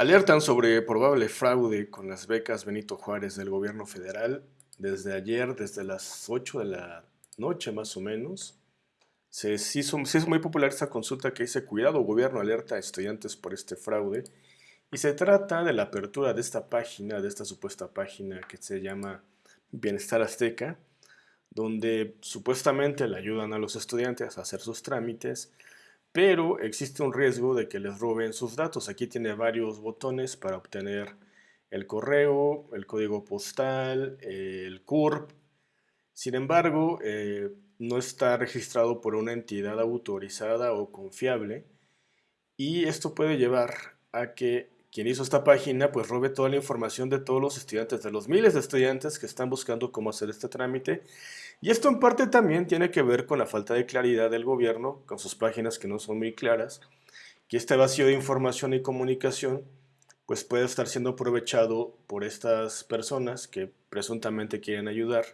Alertan sobre probable fraude con las becas Benito Juárez del gobierno federal desde ayer, desde las 8 de la noche más o menos. Se hizo, muy popular esta consulta que dice Cuidado, gobierno alerta a estudiantes por este fraude. Y se trata de la apertura de esta página, de esta supuesta página que se llama Bienestar Azteca, donde supuestamente le ayudan a los estudiantes a hacer sus trámites, pero existe un riesgo de que les roben sus datos. Aquí tiene varios botones para obtener el correo, el código postal, el CURP. Sin embargo, eh, no está registrado por una entidad autorizada o confiable y esto puede llevar a que quien hizo esta página pues robe toda la información de todos los estudiantes, de los miles de estudiantes que están buscando cómo hacer este trámite. Y esto en parte también tiene que ver con la falta de claridad del gobierno, con sus páginas que no son muy claras, que este vacío de información y comunicación pues puede estar siendo aprovechado por estas personas que presuntamente quieren ayudar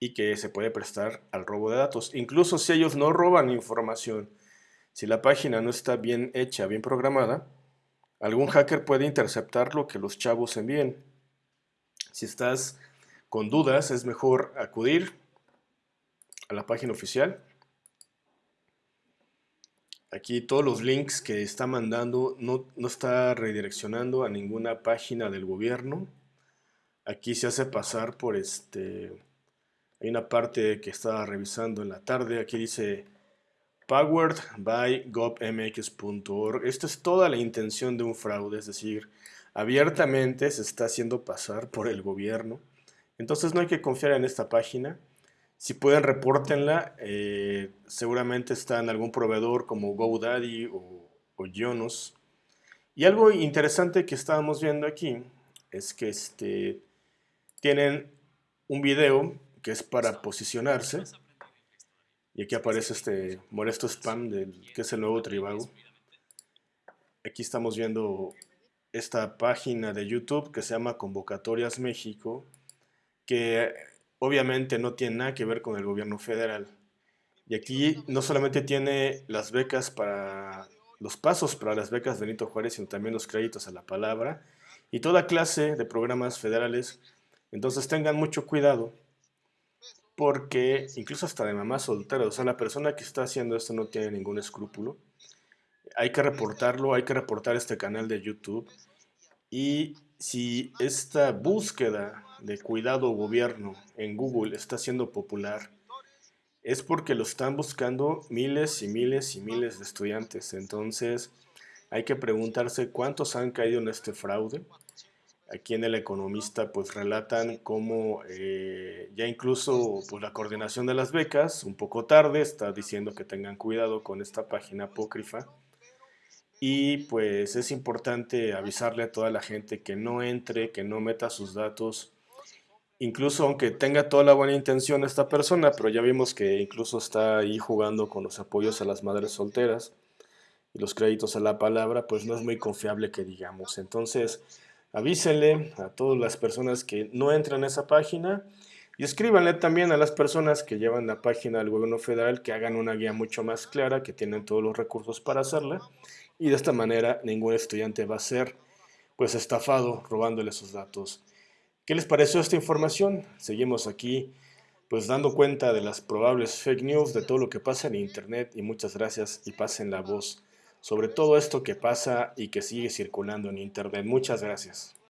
y que se puede prestar al robo de datos. Incluso si ellos no roban información, si la página no está bien hecha, bien programada, Algún hacker puede interceptar lo que los chavos envíen. Si estás con dudas, es mejor acudir a la página oficial. Aquí todos los links que está mandando no, no está redireccionando a ninguna página del gobierno. Aquí se hace pasar por este... Hay una parte que estaba revisando en la tarde. Aquí dice powered by govmx.org. Esto es toda la intención de un fraude, es decir, abiertamente se está haciendo pasar por el gobierno. Entonces no hay que confiar en esta página. Si pueden, repórtenla. Eh, seguramente está en algún proveedor como GoDaddy o, o Jonos. Y algo interesante que estábamos viendo aquí es que este, tienen un video que es para posicionarse y aquí aparece este molesto spam del, que es el nuevo Tribago. Aquí estamos viendo esta página de YouTube que se llama Convocatorias México, que obviamente no tiene nada que ver con el gobierno federal. Y aquí no solamente tiene las becas para los pasos para las becas de Benito Juárez, sino también los créditos a la palabra y toda clase de programas federales. Entonces tengan mucho cuidado porque incluso hasta de mamá soltera, o sea, la persona que está haciendo esto no tiene ningún escrúpulo. Hay que reportarlo, hay que reportar este canal de YouTube. Y si esta búsqueda de cuidado gobierno en Google está siendo popular, es porque lo están buscando miles y miles y miles de estudiantes. Entonces, hay que preguntarse cuántos han caído en este fraude Aquí en El Economista pues relatan cómo eh, ya incluso pues, la coordinación de las becas, un poco tarde, está diciendo que tengan cuidado con esta página apócrifa. Y pues es importante avisarle a toda la gente que no entre, que no meta sus datos, incluso aunque tenga toda la buena intención esta persona, pero ya vimos que incluso está ahí jugando con los apoyos a las madres solteras y los créditos a la palabra, pues no es muy confiable que digamos. Entonces, avísenle a todas las personas que no entran a esa página y escríbanle también a las personas que llevan la página del gobierno federal que hagan una guía mucho más clara, que tienen todos los recursos para hacerla y de esta manera ningún estudiante va a ser pues estafado robándole sus datos. ¿Qué les pareció esta información? Seguimos aquí pues dando cuenta de las probables fake news, de todo lo que pasa en internet y muchas gracias y pasen la voz sobre todo esto que pasa y que sigue circulando en Internet. Muchas gracias.